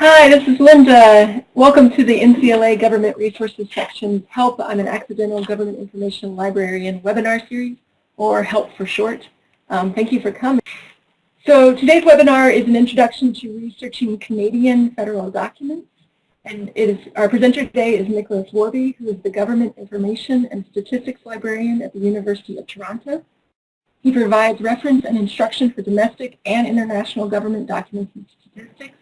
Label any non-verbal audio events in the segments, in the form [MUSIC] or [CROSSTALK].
Hi, this is Linda. Welcome to the NCLA Government Resources section, Help, I'm an Accidental Government Information Librarian webinar series, or HELP for short. Um, thank you for coming. So today's webinar is an introduction to researching Canadian federal documents. And it is, our presenter today is Nicholas Worby, who is the Government Information and Statistics Librarian at the University of Toronto. He provides reference and instruction for domestic and international government documents and statistics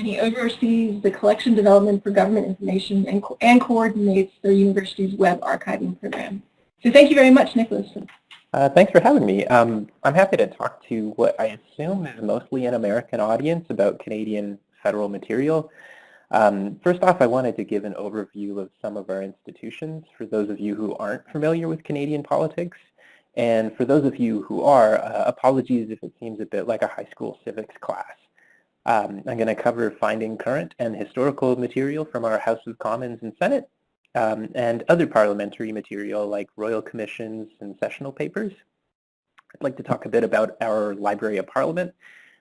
and he oversees the collection development for government information and, and coordinates the university's web archiving program. So thank you very much, Nicholas. Uh, thanks for having me. Um, I'm happy to talk to what I assume is mostly an American audience about Canadian federal material. Um, first off, I wanted to give an overview of some of our institutions for those of you who aren't familiar with Canadian politics. And for those of you who are, uh, apologies if it seems a bit like a high school civics class. Um, I'm going to cover finding current and historical material from our House of Commons and Senate, um, and other parliamentary material like royal commissions and sessional papers. I'd like to talk a bit about our Library of Parliament,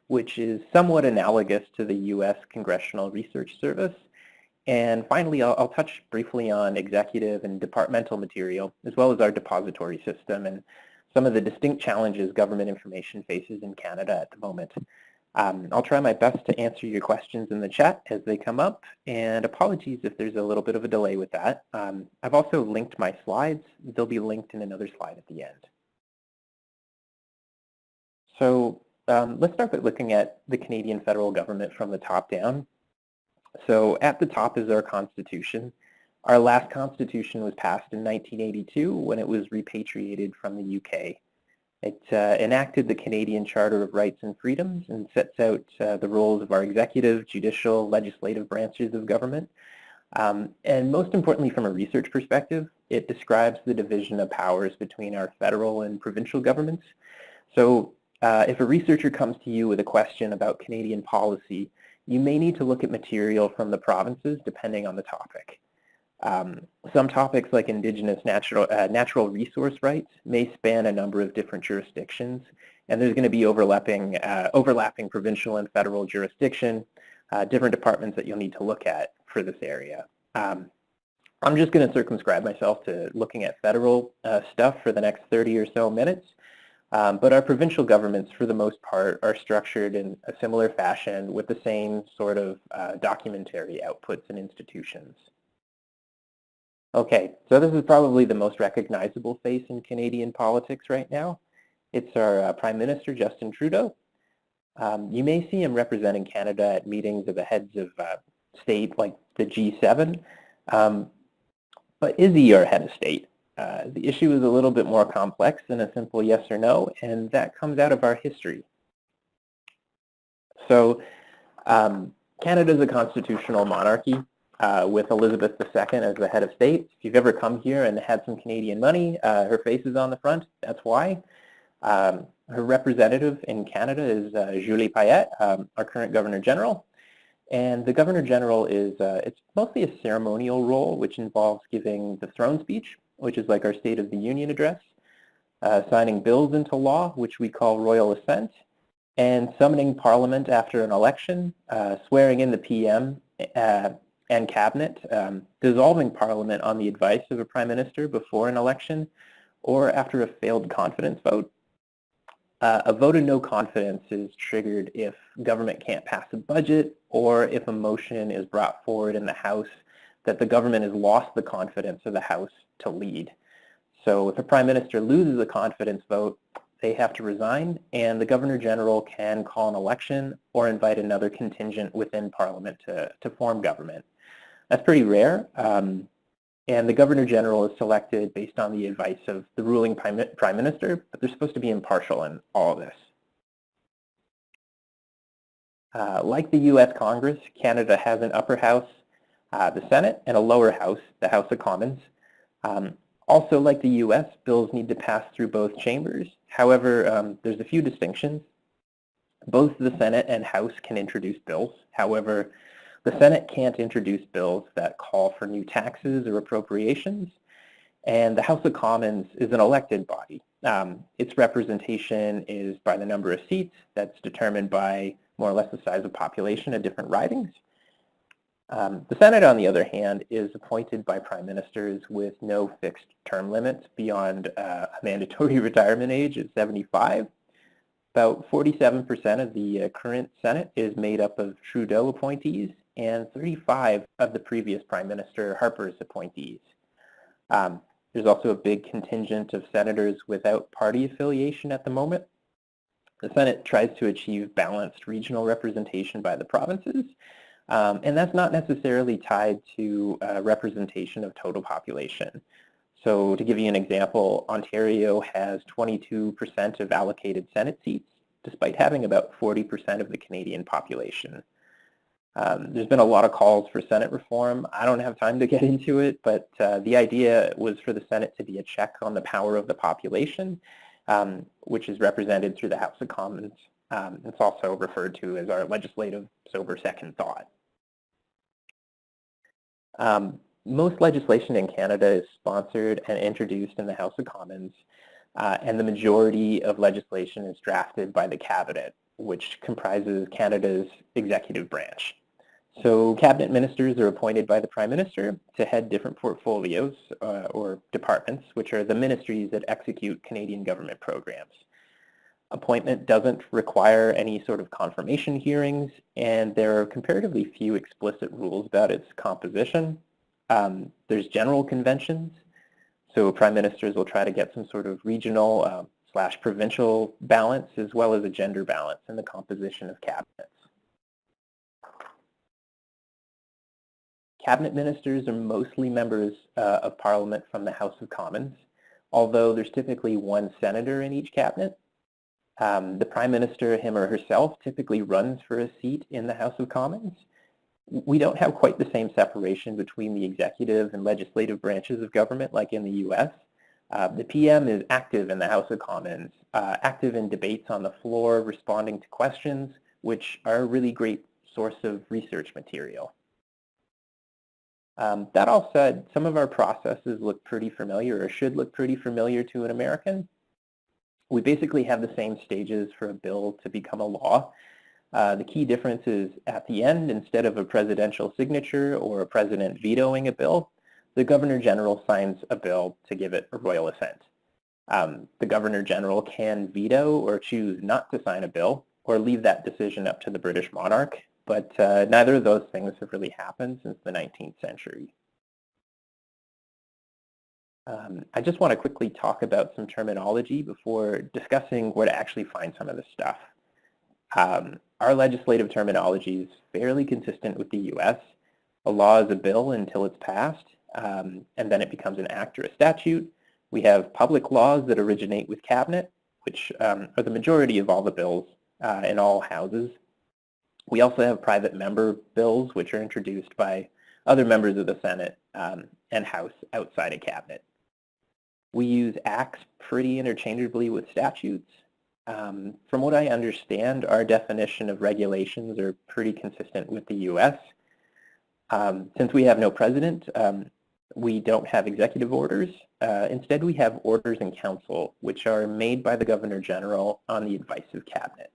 which is somewhat analogous to the U.S. Congressional Research Service. And finally, I'll, I'll touch briefly on executive and departmental material, as well as our depository system and some of the distinct challenges government information faces in Canada at the moment. Um, I'll try my best to answer your questions in the chat as they come up, and apologies if there's a little bit of a delay with that. Um, I've also linked my slides. They'll be linked in another slide at the end. So um, let's start by looking at the Canadian federal government from the top down. So at the top is our constitution. Our last constitution was passed in 1982 when it was repatriated from the UK. It uh, enacted the Canadian Charter of Rights and Freedoms and sets out uh, the roles of our executive, judicial, legislative branches of government. Um, and most importantly, from a research perspective, it describes the division of powers between our federal and provincial governments. So uh, if a researcher comes to you with a question about Canadian policy, you may need to look at material from the provinces depending on the topic. Um, some topics like indigenous natural, uh, natural resource rights may span a number of different jurisdictions, and there's going to be overlapping, uh, overlapping provincial and federal jurisdiction, uh, different departments that you'll need to look at for this area. Um, I'm just going to circumscribe myself to looking at federal uh, stuff for the next 30 or so minutes, um, but our provincial governments, for the most part, are structured in a similar fashion with the same sort of uh, documentary outputs and institutions. Okay, so this is probably the most recognizable face in Canadian politics right now. It's our uh, Prime Minister, Justin Trudeau. Um, you may see him representing Canada at meetings of the heads of uh, state like the G7. Um, but is he our head of state? Uh, the issue is a little bit more complex than a simple yes or no, and that comes out of our history. So um, Canada is a constitutional monarchy uh, with Elizabeth II as the head of state. If you've ever come here and had some Canadian money, uh, her face is on the front. That's why. Um, her representative in Canada is uh, Julie Payette, um, our current Governor General. And the Governor General is, uh, it's mostly a ceremonial role, which involves giving the throne speech, which is like our State of the Union address, uh, signing bills into law, which we call royal assent, and summoning Parliament after an election, uh, swearing in the PM, and cabinet, um, dissolving parliament on the advice of a prime minister before an election or after a failed confidence vote. Uh, a vote of no confidence is triggered if government can't pass a budget or if a motion is brought forward in the House that the government has lost the confidence of the House to lead. So if a prime minister loses a confidence vote, they have to resign and the governor general can call an election or invite another contingent within parliament to, to form government. That's pretty rare. Um, and the Governor General is selected based on the advice of the ruling Prime, Minister, but they're supposed to be impartial in all of this. Uh, like the U.S. Congress, Canada has an upper house, uh, the Senate, and a lower house, the House of Commons. Um, also, like the U.S., bills need to pass through both chambers. However, um, there's a few distinctions. Both the Senate and House can introduce bills. However, the Senate can't introduce bills that call for new taxes or appropriations, and the House of Commons is an elected body. Um, its representation is by the number of seats that's determined by more or less the size of population of different ridings. Um, the Senate, on the other hand, is appointed by prime ministers with no fixed term limits beyond uh, a mandatory [LAUGHS] retirement age of 75. About 47% of the uh, current Senate is made up of Trudeau appointees and 35 of the previous Prime Minister Harper's appointees. Um, there's also a big contingent of senators without party affiliation at the moment. The Senate tries to achieve balanced regional representation by the provinces, um, and that's not necessarily tied to uh, representation of total population. So to give you an example, Ontario has 22% of allocated Senate seats, despite having about 40% of the Canadian population. Um, there's been a lot of calls for Senate reform. I don't have time to get [LAUGHS] into it, but uh, the idea was for the Senate to be a check on the power of the population, um, which is represented through the House of Commons. Um, it's also referred to as our legislative sober second thought. Um, most legislation in Canada is sponsored and introduced in the House of Commons, uh, and the majority of legislation is drafted by the Cabinet, which comprises Canada's executive branch. So cabinet ministers are appointed by the Prime Minister to head different portfolios uh, or departments, which are the ministries that execute Canadian government programs. Appointment doesn't require any sort of confirmation hearings, and there are comparatively few explicit rules about its composition. Um, there's general conventions, so prime ministers will try to get some sort of regional uh, slash provincial balance as well as a gender balance in the composition of cabinets. Cabinet ministers are mostly members uh, of Parliament from the House of Commons, although there's typically one senator in each cabinet. Um, the Prime Minister, him or herself, typically runs for a seat in the House of Commons. We don't have quite the same separation between the executive and legislative branches of government like in the US. Uh, the PM is active in the House of Commons, uh, active in debates on the floor, responding to questions, which are a really great source of research material. Um, that all said, some of our processes look pretty familiar or should look pretty familiar to an American. We basically have the same stages for a bill to become a law. Uh, the key difference is at the end, instead of a presidential signature or a president vetoing a bill, the Governor General signs a bill to give it a royal assent. Um, the Governor General can veto or choose not to sign a bill or leave that decision up to the British monarch, but uh, neither of those things have really happened since the 19th century. Um, I just want to quickly talk about some terminology before discussing where to actually find some of this stuff. Um, our legislative terminology is fairly consistent with the US. A law is a bill until it's passed, um, and then it becomes an act or a statute. We have public laws that originate with cabinet, which um, are the majority of all the bills uh, in all houses. We also have private member bills, which are introduced by other members of the Senate um, and House outside of cabinet. We use acts pretty interchangeably with statutes. Um, from what I understand, our definition of regulations are pretty consistent with the U.S. Um, since we have no president, um, we don't have executive orders. Uh, instead, we have orders in council, which are made by the Governor General on the advice of cabinet.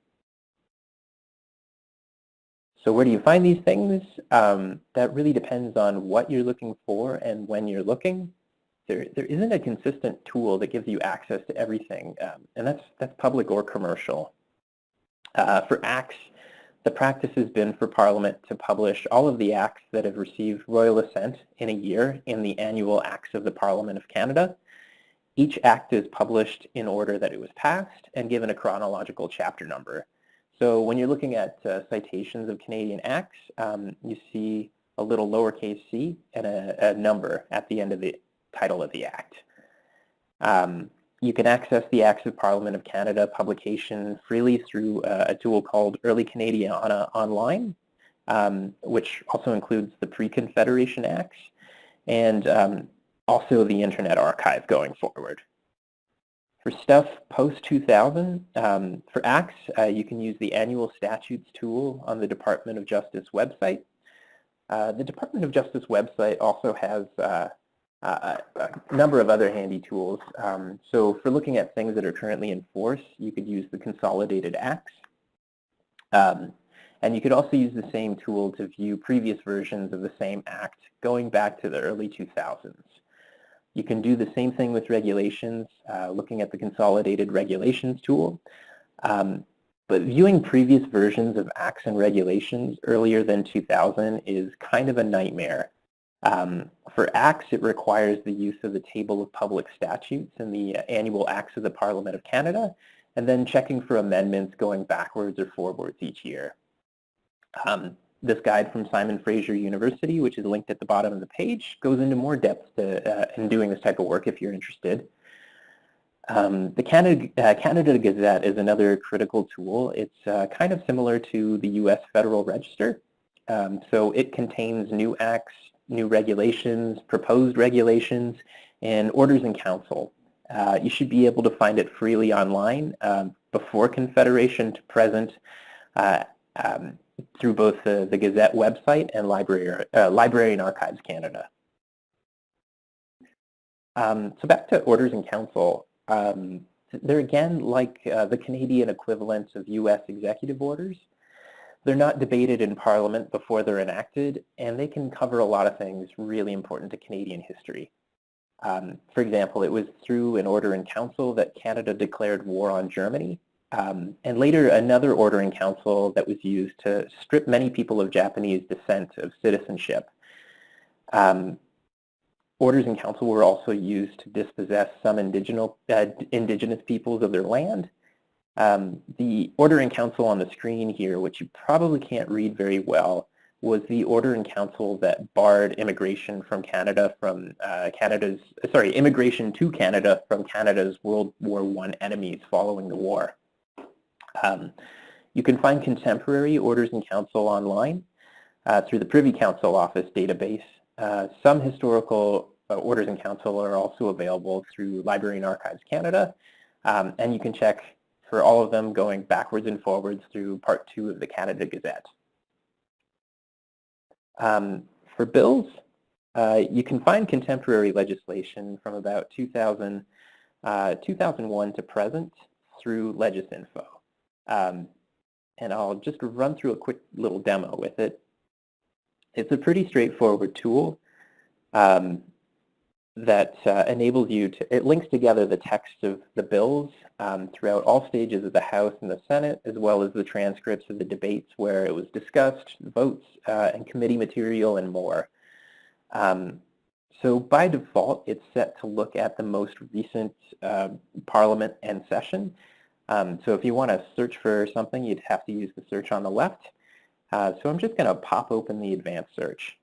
So where do you find these things? Um, that really depends on what you're looking for and when you're looking. There, there isn't a consistent tool that gives you access to everything, um, and that's, that's public or commercial. Uh, for acts, the practice has been for Parliament to publish all of the acts that have received royal assent in a year in the annual Acts of the Parliament of Canada. Each act is published in order that it was passed and given a chronological chapter number. So when you're looking at uh, citations of Canadian acts, um, you see a little lowercase c and a, a, number at the end of the title of the act. Um, you can access the Acts of Parliament of Canada publication freely through uh, a tool called Early Canadiana Online, um, which also includes the Pre-Confederation Acts and um, also the Internet Archive going forward. For stuff post-2000, um, for acts, uh, you can use the Annual Statutes tool on the Department of Justice website. Uh, the Department of Justice website also has uh, a number of other handy tools. Um, so for looking at things that are currently in force, you could use the Consolidated Acts. Um, And you could also use the same tool to view previous versions of the same act going back to the early 2000s. You can do the same thing with regulations, uh, looking at the Consolidated Regulations tool. Um, but viewing previous versions of acts and regulations earlier than 2000 is kind of a nightmare. Um, for acts, it requires the use of the Table of Public Statutes and the uh, Annual Acts of the Parliament of Canada, and then checking for amendments going backwards or forwards each year. Um, this guide from Simon Fraser University, which is linked at the bottom of the page, goes into more depth to, uh, in doing this type of work if you're interested. Um, the Canada, uh, Canada Gazette is another critical tool. It's uh, kind of similar to the U.S. Federal Register. Um, so it contains new acts, new regulations, proposed regulations, and orders in council. Uh, you should be able to find it freely online um, before Confederation to present uh, um, through both the, the Gazette website and Library, uh, Library and Archives Canada. Um, so back to orders in council. Um, they're again like uh, the Canadian equivalent of U.S. executive orders. They're not debated in Parliament before they're enacted, and they can cover a lot of things really important to Canadian history. Um, for example, it was through an order in council that Canada declared war on Germany, um, and later another order in council that was used to strip many people of Japanese descent of citizenship. Um, orders in council were also used to dispossess some indigenous, uh, indigenous peoples of their land. Um, the order in council on the screen here, which you probably can't read very well, was the order in council that barred immigration from Canada from uh, Canada's, sorry, immigration to Canada from Canada's World War I enemies following the war. Um, you can find contemporary orders in council online uh, through the Privy Council Office database. Uh, some historical uh, orders in council are also available through Library and Archives Canada, um, and you can check for all of them going backwards and forwards through part two of the Canada Gazette. Um, for bills, uh, you can find contemporary legislation from about 2000, uh, 2001 to present through Legisinfo. Um, and I'll just run through a quick little demo with it. It's a pretty straightforward tool um, that uh, enables you to, it links together the text of the bills um, throughout all stages of the House and the Senate, as well as the transcripts of the debates where it was discussed, votes, uh, and committee material, and more. Um, so by default, it's set to look at the most recent uh, Parliament and session. Um, so if you want to search for something, you'd have to use the search on the left. Uh, so I'm just going to pop open the advanced search.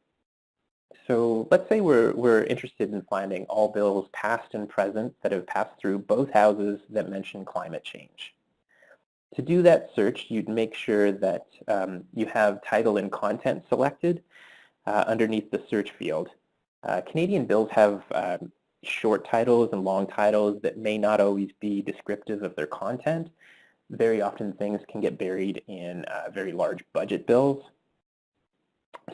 So let's say we're, we're interested in finding all bills past and present that have passed through both houses that mention climate change. To do that search, you'd make sure that um, you have title and content selected uh, underneath the search field. Uh, Canadian bills have um, short titles and long titles that may not always be descriptive of their content. Very often things can get buried in uh, very large budget bills.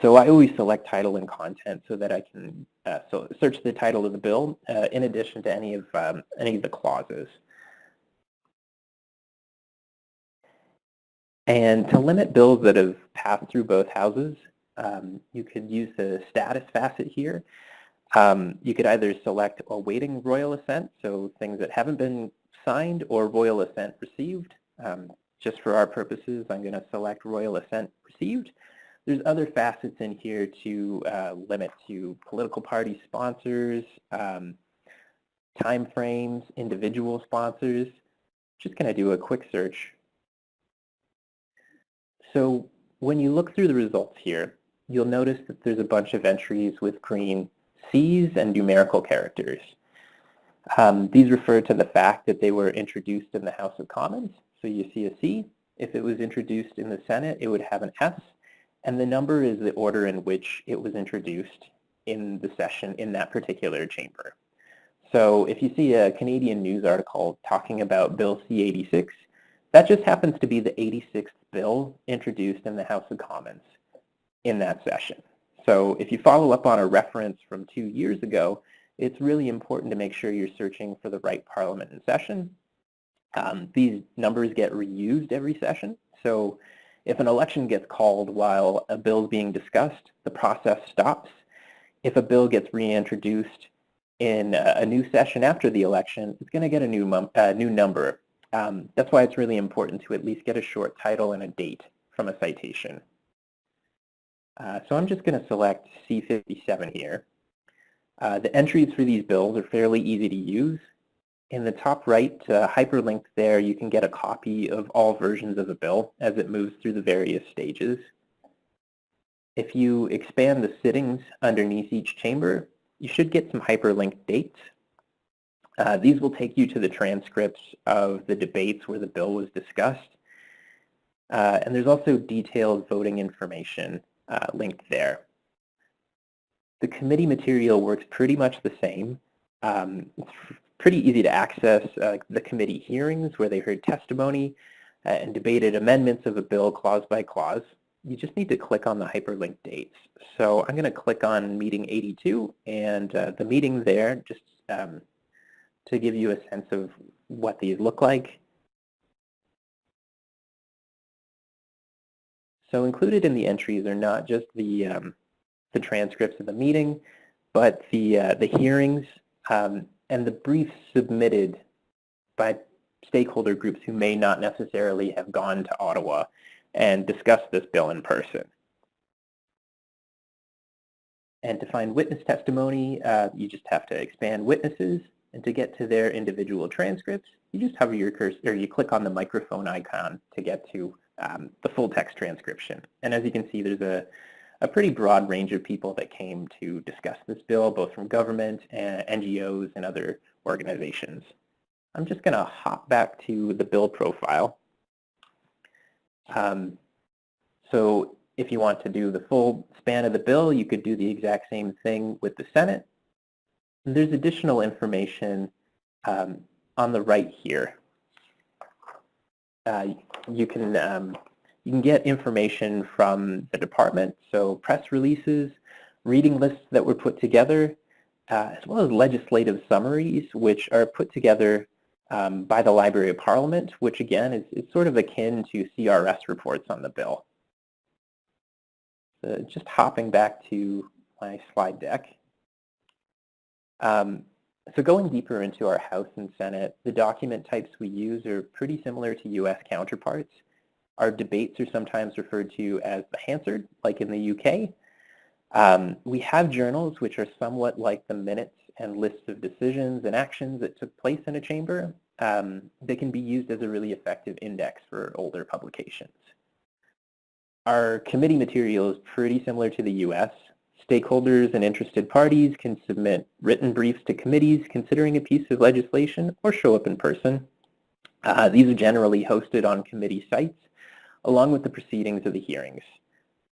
So I always select title and content so that I can uh, so search the title of the bill uh, in addition to any of um, any of the clauses. And to limit bills that have passed through both houses, um, you could use the status facet here. Um, you could either select awaiting royal assent, so things that haven't been signed, or royal assent received. Um, just for our purposes, I'm going to select royal assent received. There's other facets in here to uh, limit to political party sponsors, um, timeframes, individual sponsors. Just going to do a quick search. So when you look through the results here, you'll notice that there's a bunch of entries with green Cs and numerical characters. Um, these refer to the fact that they were introduced in the House of Commons. So you see a C. If it was introduced in the Senate, it would have an S and the number is the order in which it was introduced in the session in that particular chamber. So if you see a Canadian news article talking about Bill C-86, that just happens to be the 86th bill introduced in the House of Commons in that session. So if you follow up on a reference from two years ago, it's really important to make sure you're searching for the right parliament in session. Um, these numbers get reused every session. So If an election gets called while a bill is being discussed, the process stops. If a bill gets reintroduced in a new session after the election, it's going to get a new, uh, new number. Um, that's why it's really important to at least get a short title and a date from a citation. Uh, so I'm just going to select C57 here. Uh, the entries for these bills are fairly easy to use. In the top right uh, hyperlink there, you can get a copy of all versions of a bill as it moves through the various stages. If you expand the sittings underneath each chamber, you should get some hyperlinked dates. Uh, these will take you to the transcripts of the debates where the bill was discussed. Uh, and there's also detailed voting information uh, linked there. The committee material works pretty much the same. Um, pretty easy to access uh, the committee hearings where they heard testimony uh, and debated amendments of a bill clause by clause. You just need to click on the hyperlink dates. So I'm going to click on meeting 82 and uh, the meeting there just um, to give you a sense of what these look like. So included in the entries are not just the, um, the transcripts of the meeting, but the, uh, the hearings um, and the briefs submitted by stakeholder groups who may not necessarily have gone to Ottawa and discussed this bill in person. And to find witness testimony, uh, you just have to expand witnesses, and to get to their individual transcripts, you just hover your cursor, or you click on the microphone icon to get to um, the full text transcription. And as you can see, there's a, a pretty broad range of people that came to discuss this bill, both from government, and NGOs, and other organizations. I'm just going to hop back to the bill profile. Um, so if you want to do the full span of the bill, you could do the exact same thing with the Senate. And there's additional information um, on the right here. Uh, you can um, you can get information from the department, so press releases, reading lists that were put together, uh, as well as legislative summaries, which are put together um, by the Library of Parliament, which again is, is sort of akin to CRS reports on the bill. So just hopping back to my slide deck. Um, so going deeper into our House and Senate, the document types we use are pretty similar to U.S. counterparts. Our debates are sometimes referred to as the Hansard, like in the UK. Um, we have journals which are somewhat like the minutes and lists of decisions and actions that took place in a chamber. Um, they can be used as a really effective index for older publications. Our committee material is pretty similar to the US. Stakeholders and interested parties can submit written briefs to committees considering a piece of legislation or show up in person. Uh, these are generally hosted on committee sites along with the proceedings of the hearings.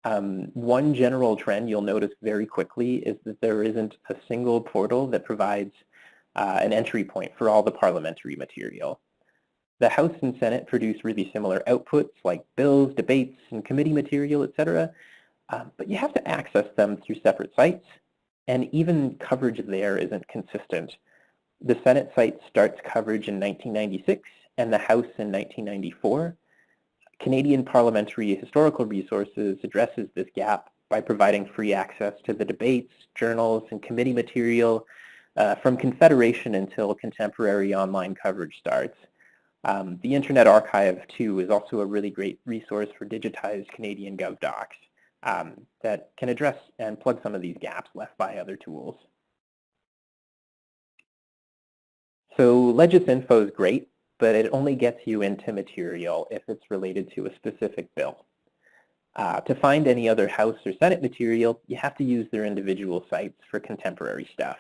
Um, one general trend you'll notice very quickly is that there isn't a single portal that provides uh, an entry point for all the parliamentary material. The House and Senate produce really similar outputs like bills, debates, and committee material, etc. Um, but you have to access them through separate sites, and even coverage there isn't consistent. The Senate site starts coverage in 1996 and the House in 1994. Canadian Parliamentary Historical Resources addresses this gap by providing free access to the debates, journals, and committee material uh, from Confederation until contemporary online coverage starts. Um, the Internet Archive, too, is also a really great resource for digitized Canadian GovDocs um, that can address and plug some of these gaps left by other tools. So LegisInfo is great, but it only gets you into material if it's related to a specific bill. Uh, to find any other House or Senate material, you have to use their individual sites for contemporary stuff.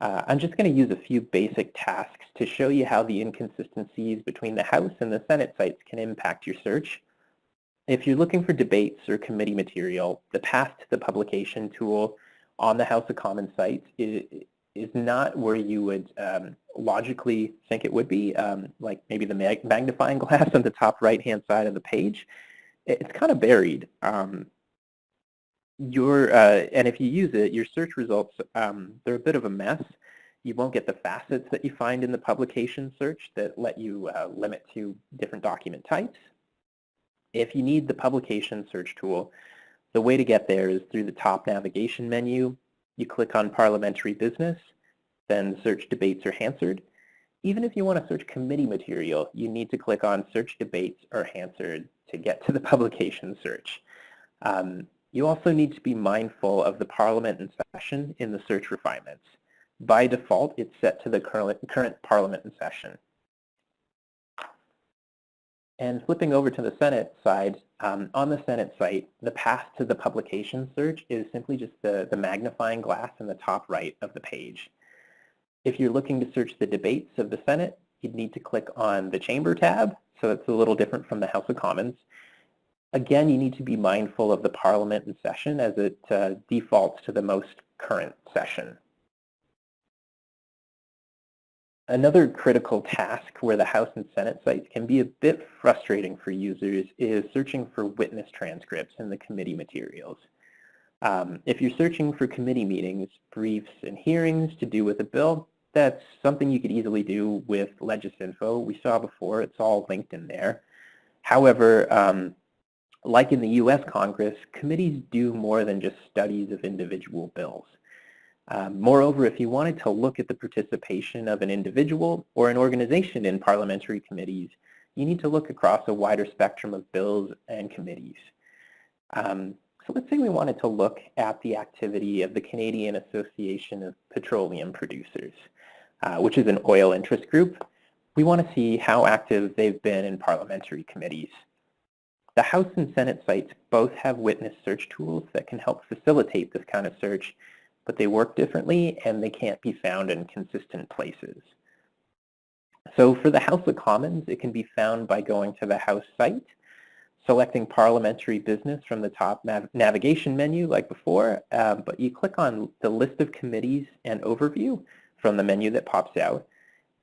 Uh, I'm just going to use a few basic tasks to show you how the inconsistencies between the House and the Senate sites can impact your search. If you're looking for debates or committee material, the path to the publication tool on the House of Commons site is, not where you would um, logically think it would be, um, like maybe the mag magnifying [LAUGHS] glass on the top right-hand side of the page. It's kind of buried. Um, your, uh, and if you use it, your search results, um, they're a bit of a mess. You won't get the facets that you find in the publication search that let you uh, limit to different document types. If you need the publication search tool, the way to get there is through the top navigation menu. You click on Parliamentary Business, then search Debates or Hansard. Even if you want to search committee material, you need to click on Search Debates or Hansard to get to the [LAUGHS] publication search. Um, you also need to be mindful of the Parliament in session in the search refinements. By default, it's set to the current, current Parliament in session. And flipping over to the Senate side, um, on the Senate site, the path to the publication search is simply just the, the magnifying glass in the top right of the page. If you're looking to search the debates of the Senate, you'd need to click on the Chamber tab, so it's a little different from the House of Commons. Again, you need to be mindful of the Parliament session as it uh, defaults to the most current session. Another critical task where the House and Senate sites can be a bit frustrating for users is searching for witness transcripts in the committee materials. Um, if you're searching for committee meetings, briefs, and hearings to do with a bill, that's something you could easily do with Legisinfo. We saw before, it's all linked in there. However, um, like in the U.S. Congress, committees do more than just studies of individual bills. Um, moreover, if you wanted to look at the participation of an individual or an organization in parliamentary committees, you need to look across a wider spectrum of bills and committees. Um, so let's say we wanted to look at the activity of the Canadian Association of Petroleum Producers, uh, which is an oil interest group. We want to see how active they've been in parliamentary committees. The House and Senate sites both have witness search tools that can help facilitate this kind of search but they work differently and they can't be found in consistent places. So for the House of Commons, it can be found by going to the House site, selecting parliamentary business from the top nav navigation menu like before, uh, but you click on the list of committees and overview from the menu that pops out,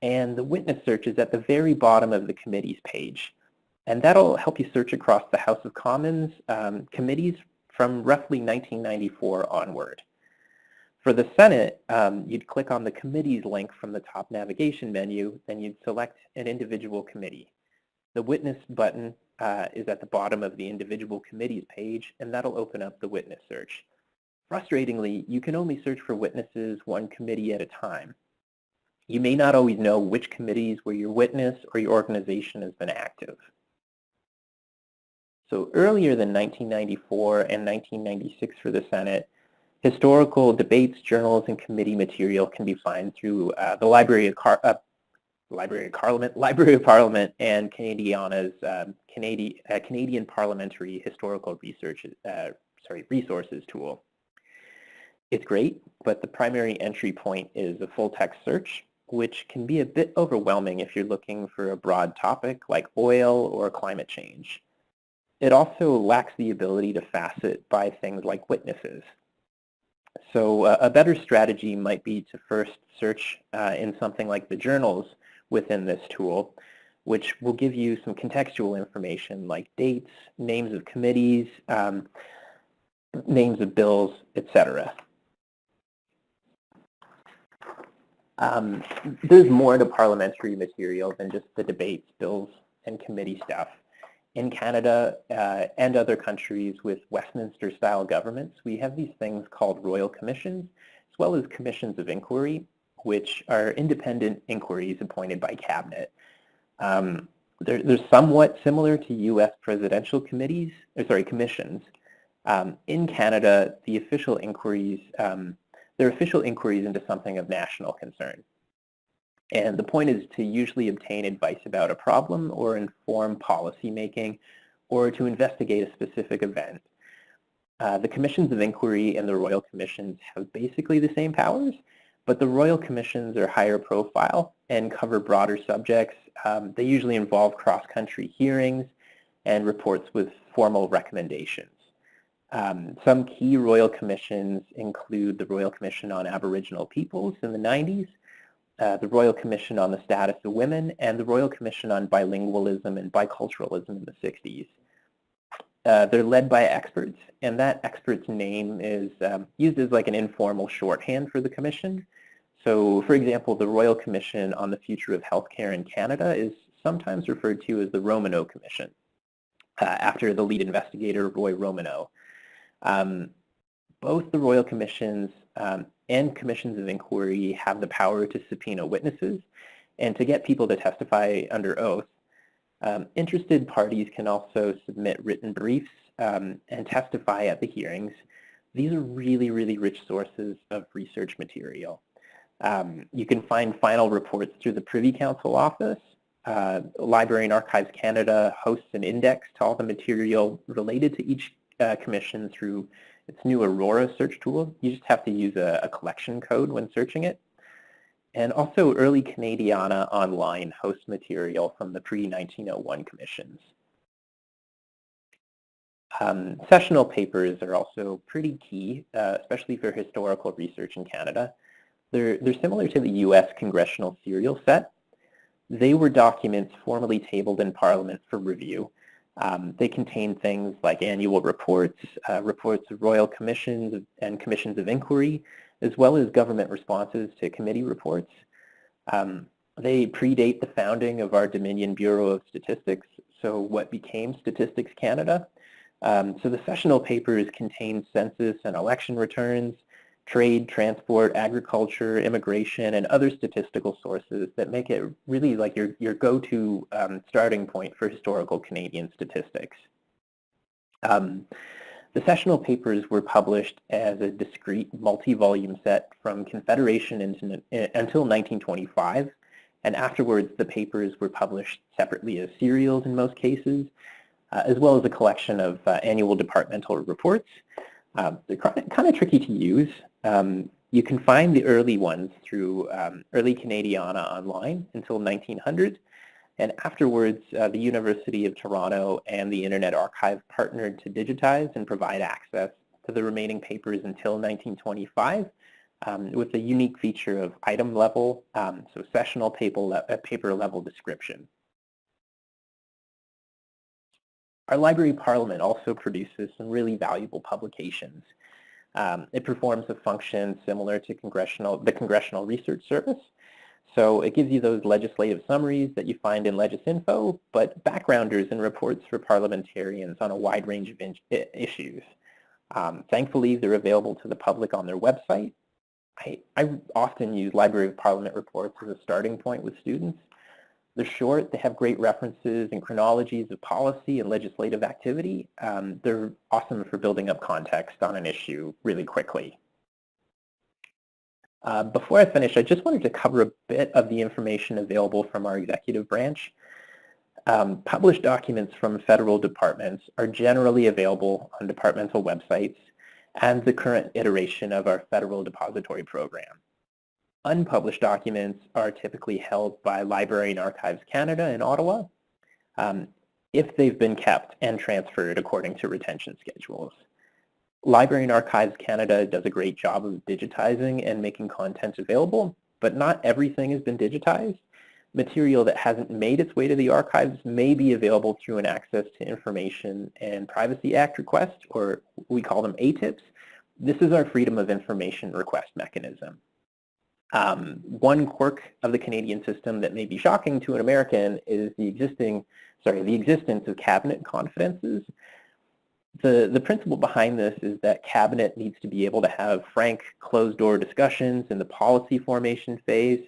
and the witness search is at the very bottom of the committees page. And that'll help you search across the House of Commons um, committees from roughly 1994 onward. For the Senate, um, you'd click on the committees link from the top navigation menu, then you'd select an individual committee. The witness button uh, is at the bottom of the individual committees page, and that'll open up the witness search. Frustratingly, you can only search for witnesses one committee at a time. You may not always know which committees where your witness or your organization has been active. So earlier than 1994 and 1996 for the Senate, Historical debates, journals, and committee material can be found through uh, the Library of, Car uh, Library of Parliament, [LAUGHS] Library of Parliament, and Canadiana's um, Canadian, uh, Canadian Parliamentary Historical Research, uh, sorry, Resources tool. It's great, but the primary entry point is a full text search, which can be a bit overwhelming if you're looking for a broad topic like oil or climate change. It also lacks the ability to facet by things like witnesses, so uh, a better strategy might be to first search uh, in something like the journals within this tool, which will give you some contextual information like dates, names of committees, um, names of bills, etc. Um, there's more to parliamentary material than just the debates, bills, and committee stuff in Canada uh, and other countries with Westminster-style governments, we have these things called royal commissions, as well as commissions of inquiry, which are independent inquiries appointed by cabinet. Um, they're, they're, somewhat similar to U.S. presidential committees, or sorry, commissions. Um, in Canada, the official inquiries, um, they're official inquiries into something of national concern. And the point is to usually obtain advice about a problem or inform policy making or to investigate a specific event. Uh, the commissions of inquiry and the royal commissions have basically the same powers, but the royal commissions are higher profile and cover broader subjects. Um, they usually involve cross-country hearings and reports with formal recommendations. Um, some key royal commissions include the Royal Commission on Aboriginal Peoples in the 90s, uh, the Royal Commission on the Status of Women, and the Royal Commission on Bilingualism and Biculturalism in the 60s. Uh, they're led by experts, and that expert's name is um, used as like an informal shorthand for the commission. So, for example, the Royal Commission on the Future of Healthcare in Canada is sometimes referred to as the Romanow Commission. uh, after the lead investigator, Roy Romanow. Um, both the Royal Commissions um, and Commissions of Inquiry have the power to subpoena witnesses and to get people to testify under oath. Um, interested parties can also submit written briefs um, and testify at the hearings. These are really, really rich sources of research material. Um, you can find final reports through the Privy Council office. Uh, Library and Archives Canada hosts an index to all the material related to each uh, commission through its new Aurora search tool. You just have to use a, a collection code when searching it. And also Early Canadiana Online host material from the pre-1901 commissions. Um, sessional papers are also pretty key, uh, especially for historical research in Canada. They're, they're similar to the US congressional serial set. They were documents formally tabled in Parliament for review. Um, they contain things like annual reports, uh, reports of royal commissions and commissions of inquiry, as well as government responses to committee reports. Um, they predate the founding of our Dominion Bureau of Statistics, so what became Statistics Canada. Um, so the sessional papers contain census and election returns, trade, transport, agriculture, immigration, and other statistical sources that make it really like your, your go-to um, starting point for historical Canadian statistics. Um, the sessional papers were published as a discrete multi-volume set from Confederation into, until 1925, and afterwards the papers were published separately as serials in most cases, uh, as well as a collection of uh, annual departmental reports. Um, they're kind of tricky to use. Um, you can find the early ones through um, Early Canadiana online until 1900, and afterwards uh, the University of Toronto and the Internet Archive partnered to digitize and provide access to the remaining papers until 1925 um, with the unique feature of item level, um, so sessional paper, le uh, paper level description. Our Library Parliament also produces some really valuable publications. Um, it performs a function similar to congressional, the Congressional Research Service. So it gives you those legislative summaries that you find in LegisInfo, but backgrounders and reports for parliamentarians on a wide range of issues. Um, thankfully, they're available to the public on their website. I, I often use Library of Parliament reports as a starting point with students. They're short, they have great references and chronologies of policy and legislative activity. Um, they're awesome for building up context on an issue really quickly. Uh, before I finish, I just wanted to cover a bit of the information available from our executive branch. Um, published documents from federal departments are generally available on departmental websites and the current iteration of our federal depository program. Unpublished documents are typically held by Library and Archives Canada in Ottawa um, if they've been kept and transferred according to retention schedules. Library and Archives Canada does a great job of digitizing and making content available, but not everything has been digitized. Material that hasn't made its way to the archives may be available through an Access to Information and Privacy Act request, or we call them ATIPs. This is our Freedom of Information request mechanism. Um, one quirk of the Canadian system that may be shocking to an American is the existing, sorry, the existence of cabinet confidences. The, the principle behind this is that cabinet needs to be able to have frank closed-door discussions in the policy formation phase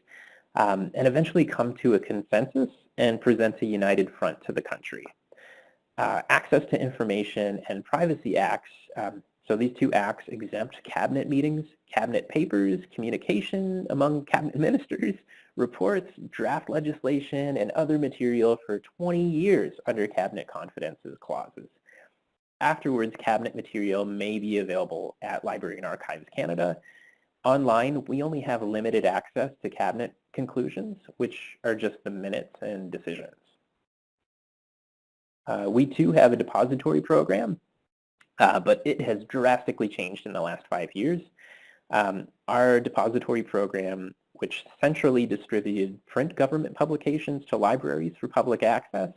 um, and eventually come to a consensus and present a united front to the country. Uh, access to information and privacy acts um, so these two acts exempt cabinet meetings, cabinet papers, communication among cabinet [LAUGHS] ministers, reports, draft legislation, and other material for 20 years under cabinet confidences clauses. Afterwards, cabinet material may be available at Library and Archives Canada. Online, we only have limited access to cabinet conclusions, which are just the minutes and decisions. Uh, we too have a depository program uh, but it has drastically changed in the last five years. Um, our depository program, which centrally distributed print government publications to libraries for public access,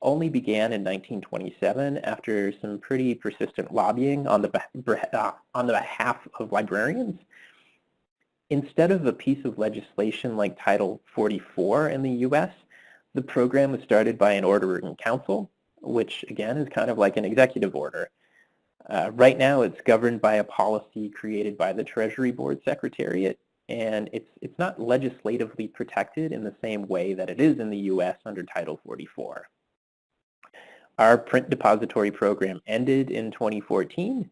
only began in 1927 after some pretty persistent lobbying on the, uh, on the behalf of librarians. Instead of a piece of legislation like Title 44 in the U.S., the program was started by an order in council which again is kind of like an executive order. Uh, right now it's governed by a policy created by the Treasury Board Secretariat, and it's, it's not legislatively protected in the same way that it is in the U.S. under Title 44. Our print depository program ended in 2014.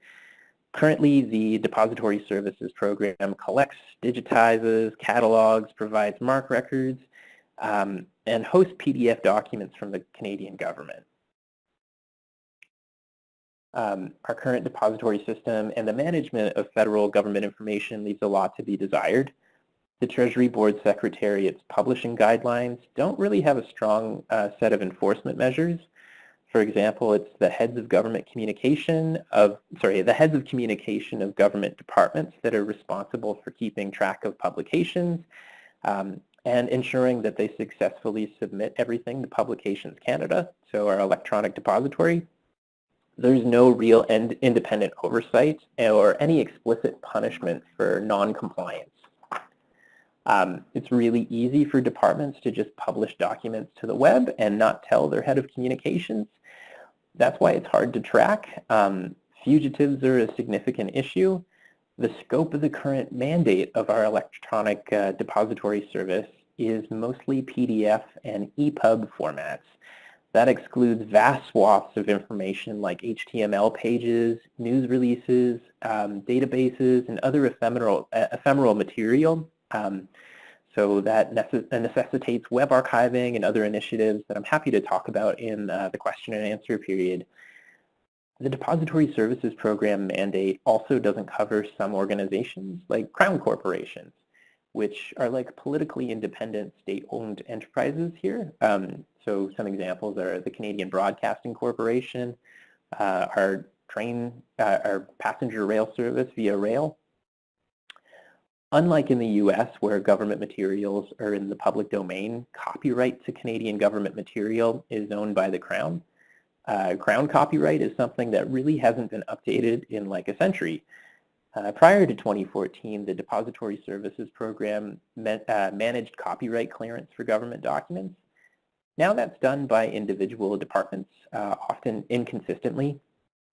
Currently, the Depository Services Program collects, digitizes, catalogs, provides MARC records, um, and hosts PDF documents from the Canadian government. Um, our current depository system and the management of federal government information leaves a lot to be desired. The Treasury Board Secretariat's publishing guidelines don't really have a strong uh, set of enforcement measures. For example, it's the heads of government communication of, sorry, the heads of communication of government departments that are responsible for keeping track of publications um, and ensuring that they successfully submit everything to Publications Canada, so our electronic depository. There's no real independent oversight or any explicit punishment for non-compliance. Um, it's really easy for departments to just publish documents to the web and not tell their head of communications. That's why it's hard to track. Um, fugitives are a significant issue. The scope of the current mandate of our electronic uh, depository service is mostly PDF and EPUB formats. That excludes vast swaths of information like HTML pages, news releases, um, databases, and other ephemeral, uh, ephemeral material. Um, so that necessitates web archiving and other initiatives that I'm happy to talk about in uh, the question and answer period. The Depository Services Program mandate also doesn't cover some organizations like Crown Corporations, which are like politically independent state-owned enterprises here. Um, so some examples are the Canadian Broadcasting Corporation, uh, our train, uh, our passenger rail service VIA Rail. Unlike in the US where government materials are in the public domain, copyright to Canadian government material is owned by the Crown. Uh, Crown copyright is something that really hasn't been updated in like a century. Uh, prior to 2014, the Depository Services Program uh, managed copyright clearance for government documents. Now that's done by individual departments, uh, often inconsistently.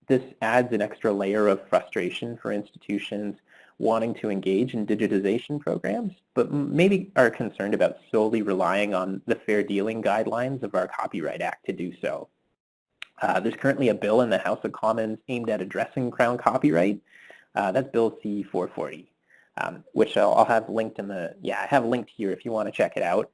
This adds an extra layer of frustration for institutions wanting to engage in digitization programs, but maybe are concerned about solely relying on the fair dealing guidelines of our Copyright Act to do so. Uh, there's currently a bill in the House of Commons aimed at addressing Crown copyright, that's Bill C-440, um, which I'll, I'll, have linked in the, yeah, I have linked here if you want to check it out.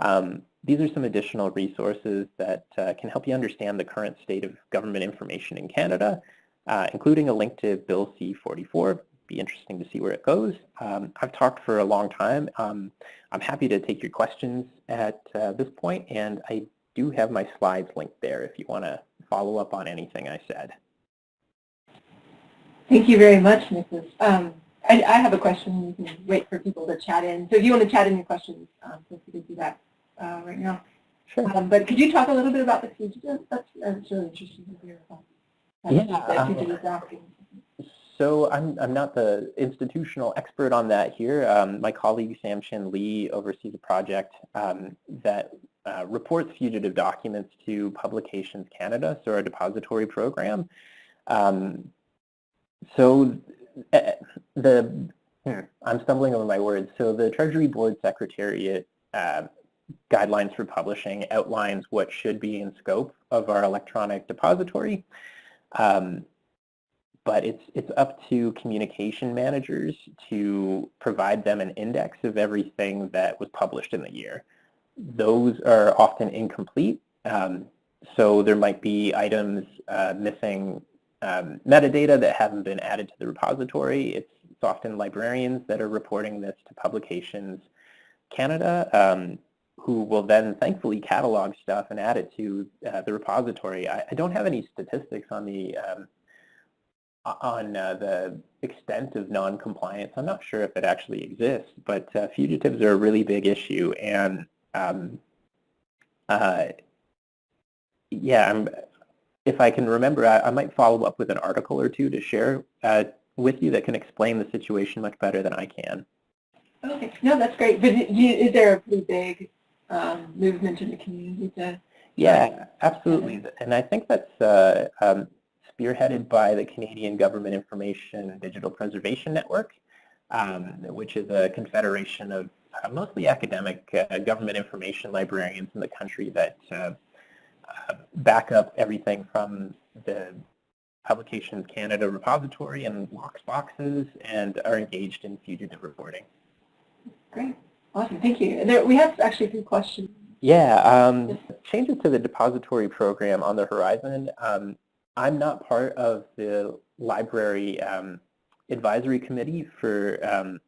Um, these are some additional resources that uh, can help you understand the current state of government information in Canada, uh, including a link to Bill C-44. Be interesting to see where it goes. Um, I've talked for a long time. Um, I'm happy to take your questions at uh, this point, and I do have my slides linked there if you want to follow up on anything I said. Thank you very much, Mrs. Um, I, I, have a question. You can wait for people to chat in. So if you want to chat in your questions, um, feel free to do that uh, right now. Sure. Um, but could you talk a little bit about the fugitive? That's, that's really interesting to hear about. Yeah. So I'm, I'm not the institutional expert on that here. Um, my colleague Sam Chin Lee oversees a project um, that uh, reports fugitive documents to Publications Canada, so our depository program. Um, so uh, the hmm, I'm stumbling over my words. So the Treasury Board Secretariat uh, guidelines for publishing outlines what should be in scope of our electronic depository. Um, but it's, it's up to communication managers to provide them an index of everything that was published in the year. Those are often incomplete. Um, so there might be items uh, missing um, metadata that haven't been added to the repository. It's, it's, often librarians that are reporting this to Publications Canada, um, who will then thankfully catalog stuff and add it to uh, the repository. I, I, don't have any statistics on the um, on uh, the extent of non-compliance. I'm not sure if it actually exists, but uh, fugitives are a really big issue, and um, uh, yeah, I'm if I can remember, I, I, might follow up with an article or two to share uh, with you that can explain the situation much better than I can. Okay, no, that's great. But is there a pretty big um, movement in the community to Yeah, absolutely. And I think that's uh, um, spearheaded by the Canadian Government Information and Digital Preservation Network, um, which is a confederation of uh, mostly academic uh, government information librarians in the country that uh, uh, back up everything from the Publications Canada repository and LOCKSS Boxes and are engaged in fugitive reporting. Great. Awesome. Thank you. There, we have actually a few questions. Yeah, um, changes to the depository program on the horizon. Um, I'm not part of the library um, advisory committee for um,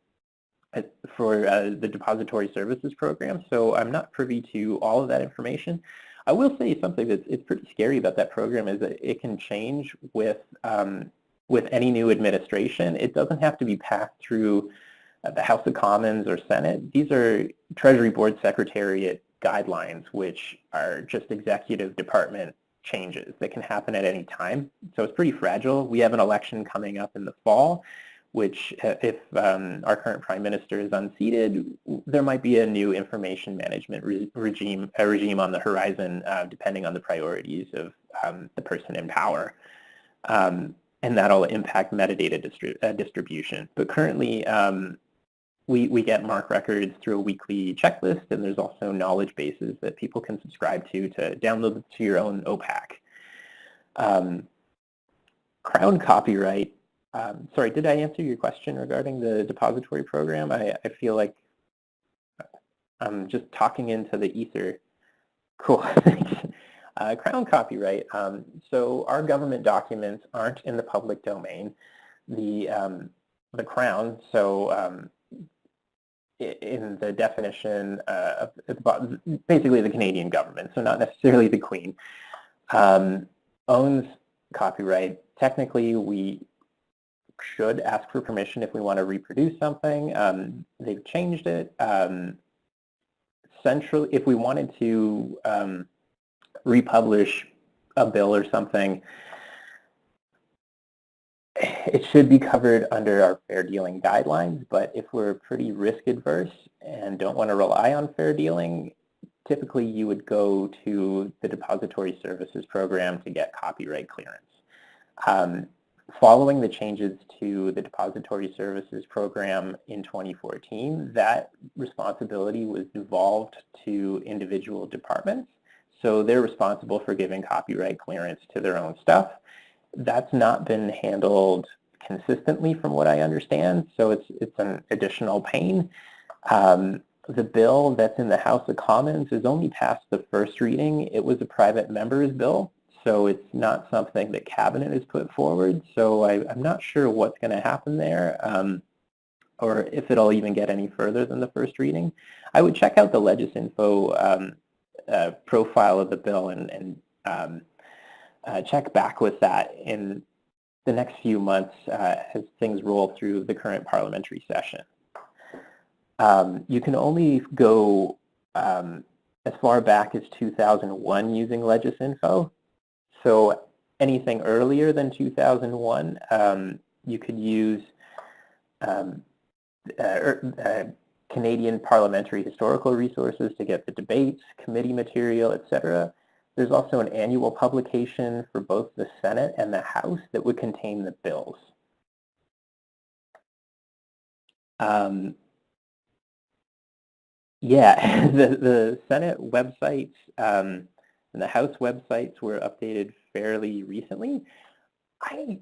for uh, the depository services program, so I'm not privy to all of that information. I will say something that's it's pretty scary about that program is that it can change with um, with any new administration. It doesn't have to be passed through uh, the House of Commons or Senate. These are Treasury Board Secretariat guidelines, which are just executive department changes that can happen at any time. So it's pretty fragile. We have an election coming up in the fall, which uh, if um, our current prime minister is unseated, there might be a new information management re regime, a regime on the horizon, uh, depending on the priorities of um, the person in power. Um, and that'll impact metadata distri uh, distribution. But currently, um, we, we get MARC records through a weekly checklist, and there's also knowledge bases that people can subscribe to to download to your own OPAC. Um, Crown copyright um, sorry, did I answer your question regarding the depository program? I, I feel like I'm just talking into the ether. Cool, thanks. [LAUGHS] Uh, Crown copyright. Um, so our government documents aren't in the public domain. The, um, the Crown, so um, in the definition uh, of basically the Canadian government, so not necessarily the Queen, um, owns copyright. Technically, we should ask for permission if we want to reproduce something. Um, they've changed it. Um, central, if we wanted to um, republish a bill or something, it should be covered under our fair dealing guidelines, but if we're pretty risk adverse and don't want to rely on fair dealing, typically you would go to the depository services program to get copyright clearance. Um, following the changes to the depository services program in 2014, that responsibility was devolved to individual departments. So they're responsible for giving copyright clearance to their own stuff. That's not been handled consistently from what I understand, so it's, it's an additional pain. Um, the bill that's in the House of Commons is only past the first reading. It was a private member's bill, so it's not something that Cabinet has put forward. So I, am not sure what's going to happen there um, or if it'll even get any further than the first reading. I would check out the Legisinfo um, uh, profile of the bill and, and um, uh, check back with that in the next few months uh, as things roll through the current parliamentary session. Um, you can only go um, as far back as 2001 using Legisinfo. So anything earlier than 2001, um, you could use um, uh, er, uh, Canadian parliamentary historical resources to get the debates, committee material, etc. There's also an annual publication for both the Senate and the House that would contain the bills. Um, yeah, [LAUGHS] the, the Senate websites um, and the House websites were updated fairly recently. I,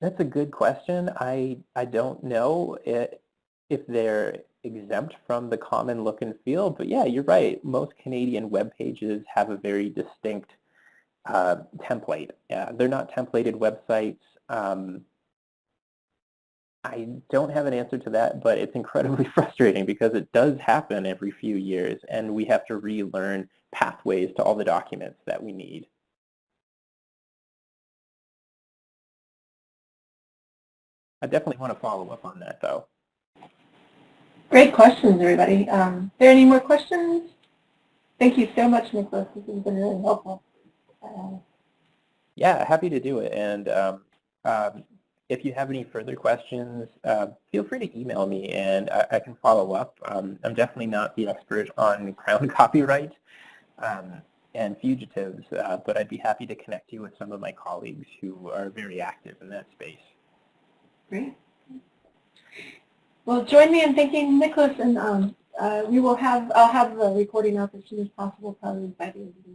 that's a good question. I, I don't know it, if they're exempt from the common look and feel, but yeah, you're right. Most Canadian web pages have a very distinct uh, template. Yeah, they're not templated websites. Um, I don't have an answer to that, but it's incredibly [LAUGHS] frustrating because it does happen every few years and we have to relearn pathways to all the documents that we need. I definitely want to follow up on that though. Great questions, everybody. Um, are there any more questions? Thank you so much, Nicholas. This has been really helpful. Uh, yeah, happy to do it. And um, um, if you have any further questions, uh, feel free to email me and I, I can follow up. Um, I'm definitely not the expert on [LAUGHS] Crown copyright, um, and fugitives, uh, but I'd be happy to connect you with some of my colleagues who are very active in that space. Great. Well, join me in thanking Nicholas, and um, uh, we will have, I'll have the recording up as soon as possible, probably by the end of the